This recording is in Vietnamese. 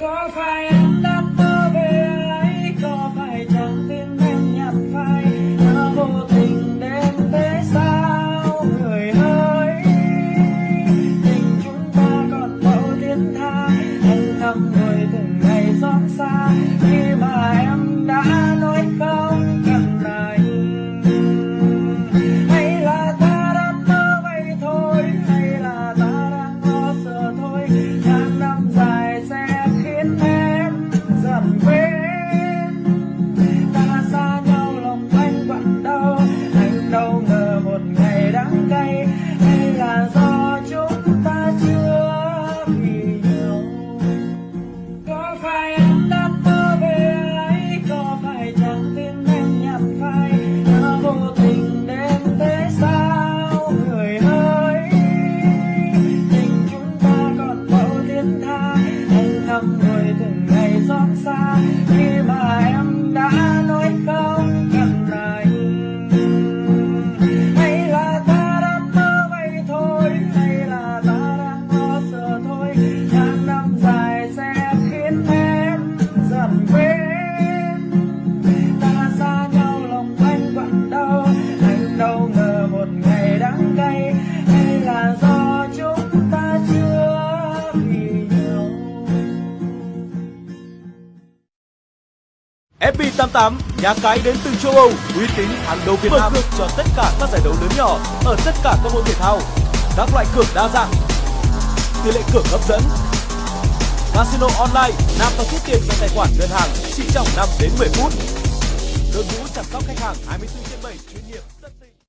Có phải em đã mơ về ấy? Có phải chẳng tin em nhặt phai? Đã vô tình đến thế sao? Người ơi, Tình chúng ta còn bao tiến tha. Anh năm người từng ngày xót xa. Khi mà em đã nói không cần anh, hay là ta đã mơ vậy thôi? Hay là ta đang lo sợ thôi? Đắng cay, hay là do chúng ta chưa vì nhau có phải em đã mơ về ấy? Có phải chẳng tin em nhặt phai? Đã vô tình đến thế sao? Người ơi, tình chúng ta còn bao thiên tha. Anh thầm người từng FB88, nhà cái đến từ châu Âu, uy tín hàng đầu Việt Nam, cược cho tất cả các giải đấu lớn nhỏ ở tất cả các môn thể thao. Các loại cược đa dạng, tỷ lệ cược hấp dẫn. Casino online, nạp và rút tiền vào tài khoản ngân hàng chỉ trong 5 đến 10 phút. Đội ngũ chăm sóc khách hàng 24 trên 7 chuyên nghiệp.